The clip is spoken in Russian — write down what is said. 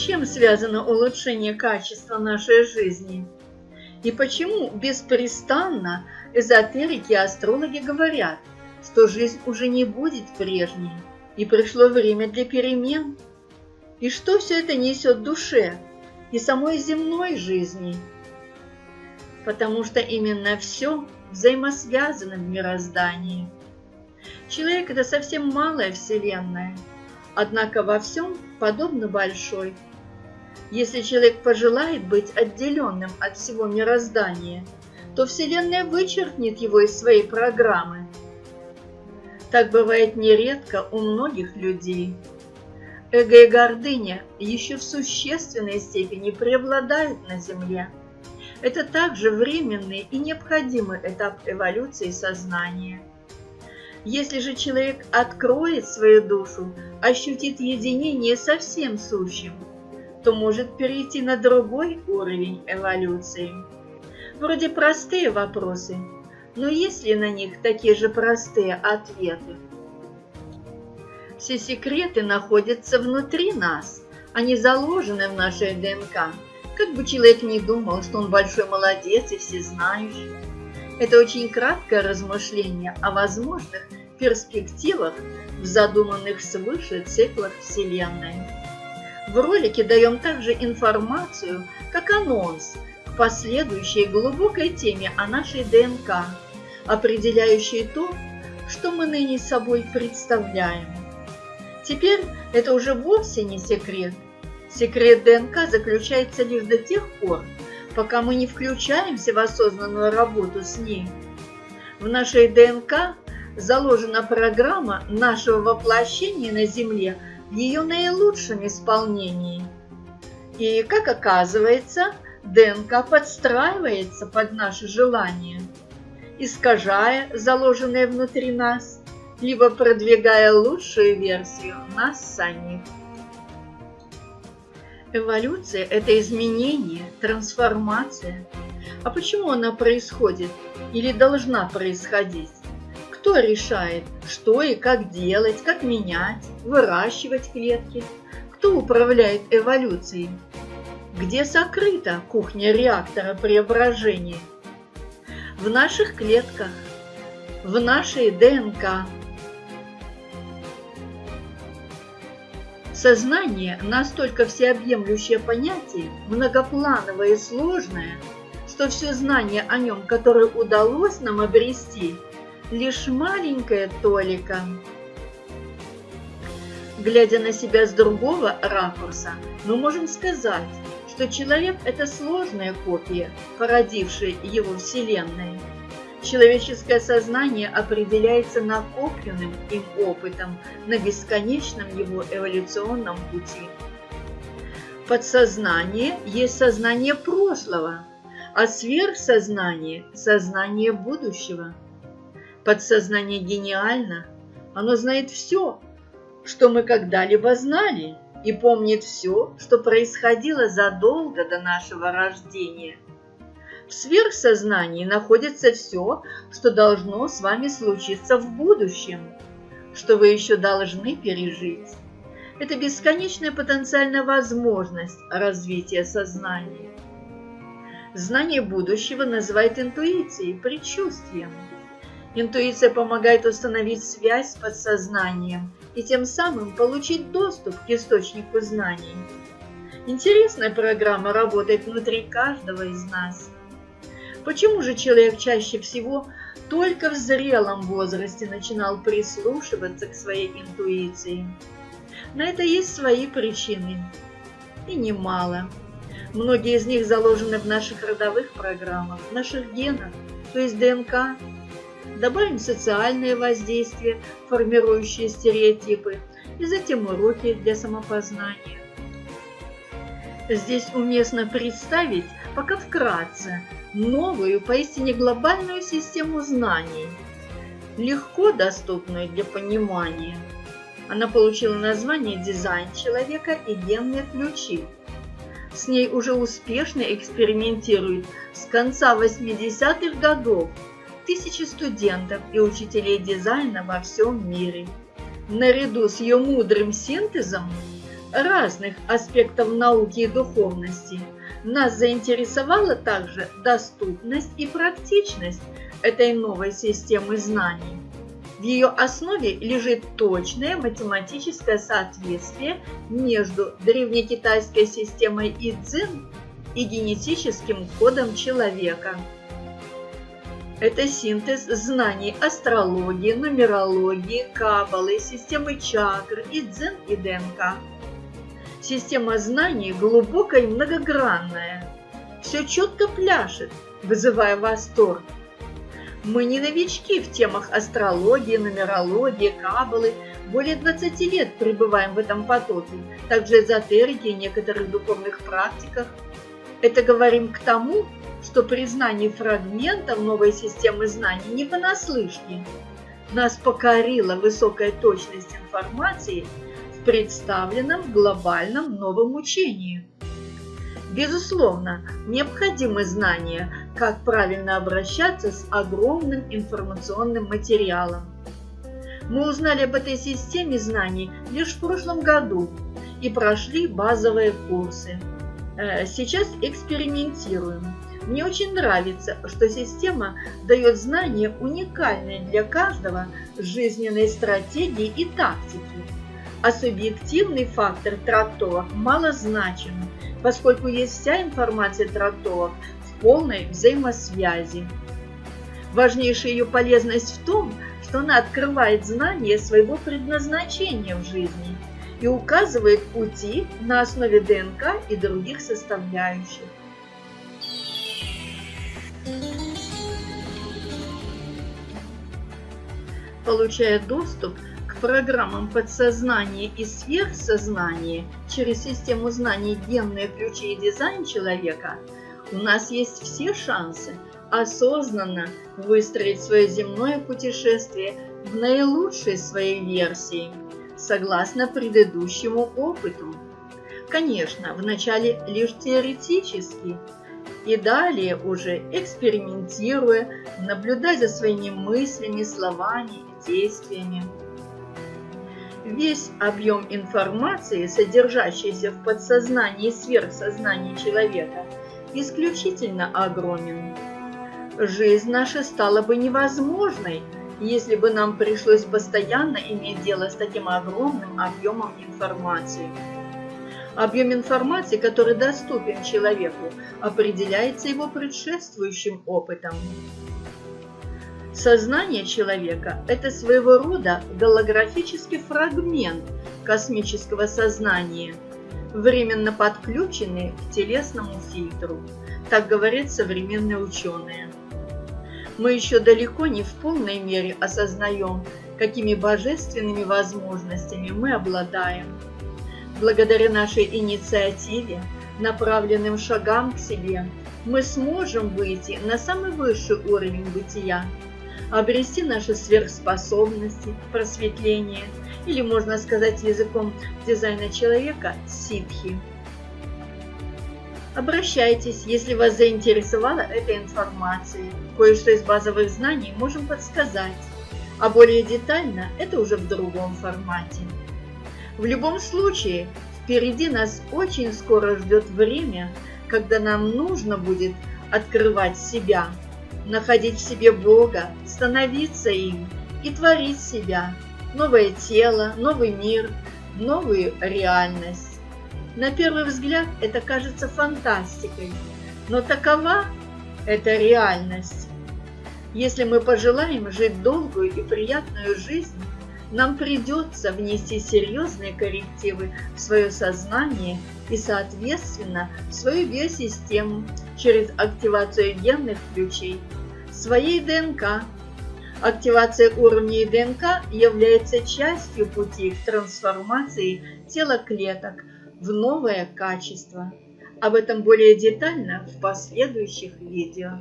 чем связано улучшение качества нашей жизни? И почему беспрестанно эзотерики и астрологи говорят, что жизнь уже не будет прежней, и пришло время для перемен? И что все это несет душе и самой земной жизни? Потому что именно все взаимосвязано в мироздании. Человек – это совсем малая вселенная, однако во всем подобно большой. Если человек пожелает быть отделенным от всего мироздания, то Вселенная вычеркнет его из своей программы. Так бывает нередко у многих людей. Эго и гордыня еще в существенной степени преобладают на Земле. Это также временный и необходимый этап эволюции сознания. Если же человек откроет свою душу, ощутит единение со всем сущим, то может перейти на другой уровень эволюции. Вроде простые вопросы, но есть ли на них такие же простые ответы? Все секреты находятся внутри нас, они заложены в нашей ДНК. Как бы человек ни думал, что он большой молодец и всезнающий. Это очень краткое размышление о возможных перспективах в задуманных свыше циклах Вселенной. В ролике даем также информацию, как анонс к последующей глубокой теме о нашей ДНК, определяющей то, что мы ныне собой представляем. Теперь это уже вовсе не секрет. Секрет ДНК заключается лишь до тех пор, пока мы не включаемся в осознанную работу с ней. В нашей ДНК заложена программа нашего воплощения на Земле в ее наилучшем исполнении. И, как оказывается, ДНК подстраивается под наши желания, искажая заложенное внутри нас либо продвигая лучшую версию нас самих. Эволюция – это изменение, трансформация. А почему она происходит или должна происходить? Кто решает, что и как делать, как менять, выращивать клетки? Кто управляет эволюцией? Где сокрыта кухня реактора преображения? В наших клетках, в нашей ДНК – Сознание – настолько всеобъемлющее понятие, многоплановое и сложное, что все знание о нем, которое удалось нам обрести, лишь маленькая толика. Глядя на себя с другого ракурса, мы можем сказать, что человек – это сложная копия, породившая его Вселенной. Человеческое сознание определяется накопленным им опытом на бесконечном его эволюционном пути. Подсознание есть сознание прошлого, а сверхсознание – сознание будущего. Подсознание гениально, оно знает все, что мы когда-либо знали, и помнит все, что происходило задолго до нашего рождения – в сверхсознании находится все, что должно с вами случиться в будущем, что вы еще должны пережить. Это бесконечная потенциальная возможность развития сознания. Знание будущего называют интуицией, предчувствием. Интуиция помогает установить связь с подсознанием и тем самым получить доступ к источнику знаний. Интересная программа работает внутри каждого из нас – Почему же человек чаще всего только в зрелом возрасте начинал прислушиваться к своей интуиции? На это есть свои причины. И немало. Многие из них заложены в наших родовых программах, в наших генах, то есть ДНК. Добавим социальное воздействие, формирующие стереотипы, и затем уроки для самопознания. Здесь уместно представить, пока вкратце, новую, поистине глобальную систему знаний, легко доступную для понимания. Она получила название «Дизайн человека и генные ключи». С ней уже успешно экспериментируют с конца 80-х годов тысячи студентов и учителей дизайна во всем мире. Наряду с ее мудрым синтезом разных аспектов науки и духовности, нас заинтересовала также доступность и практичность этой новой системы знаний. В ее основе лежит точное математическое соответствие между древнекитайской системой Идзин и генетическим кодом человека. Это синтез знаний астрологии, нумерологии, каббалы, системы чакр, идзин и ДНК. Система знаний глубокая и многогранная. Все четко пляшет, вызывая восторг. Мы не новички в темах астрологии, нумерологии, каббалы. Более 20 лет пребываем в этом потоке, также эзотерики и некоторых духовных практиках. Это говорим к тому, что признание фрагментов новой системы знаний не понаслышке. Нас покорила высокая точность информации в представленном глобальном новом учении. Безусловно, необходимы знания, как правильно обращаться с огромным информационным материалом. Мы узнали об этой системе знаний лишь в прошлом году и прошли базовые курсы. Э, сейчас экспериментируем. Мне очень нравится, что система дает знания уникальные для каждого жизненной стратегии и тактики. А субъективный фактор трактовок малозначим, поскольку есть вся информация трактовок в полной взаимосвязи. Важнейшая ее полезность в том, что она открывает знание своего предназначения в жизни и указывает пути на основе ДНК и других составляющих. Получая доступ к программам подсознания и сверхсознания через систему знаний генные ключи и дизайн человека, у нас есть все шансы осознанно выстроить свое земное путешествие в наилучшей своей версии, согласно предыдущему опыту. Конечно, вначале лишь теоретически, и далее уже экспериментируя, наблюдая за своими мыслями, словами действиями. Весь объем информации, содержащийся в подсознании и сверхсознании человека, исключительно огромен. Жизнь наша стала бы невозможной, если бы нам пришлось постоянно иметь дело с таким огромным объемом информации. Объем информации, который доступен человеку, определяется его предшествующим опытом. Сознание человека – это своего рода голографический фрагмент космического сознания, временно подключенный к телесному фильтру, так говорят современные ученые. Мы еще далеко не в полной мере осознаем, какими божественными возможностями мы обладаем – Благодаря нашей инициативе, направленным шагам к себе, мы сможем выйти на самый высший уровень бытия, обрести наши сверхспособности, просветление, или, можно сказать языком дизайна человека, ситхи. Обращайтесь, если вас заинтересовала эта информация. Кое-что из базовых знаний можем подсказать, а более детально это уже в другом формате. В любом случае, впереди нас очень скоро ждет время, когда нам нужно будет открывать себя, находить в себе Бога, становиться им и творить себя, новое тело, новый мир, новую реальность. На первый взгляд это кажется фантастикой, но такова эта реальность. Если мы пожелаем жить долгую и приятную жизнь, нам придется внести серьезные коррективы в свое сознание и, соответственно, в свою биосистему через активацию генных ключей, своей ДНК. Активация уровней ДНК является частью пути к трансформации тела клеток в новое качество. Об этом более детально в последующих видео.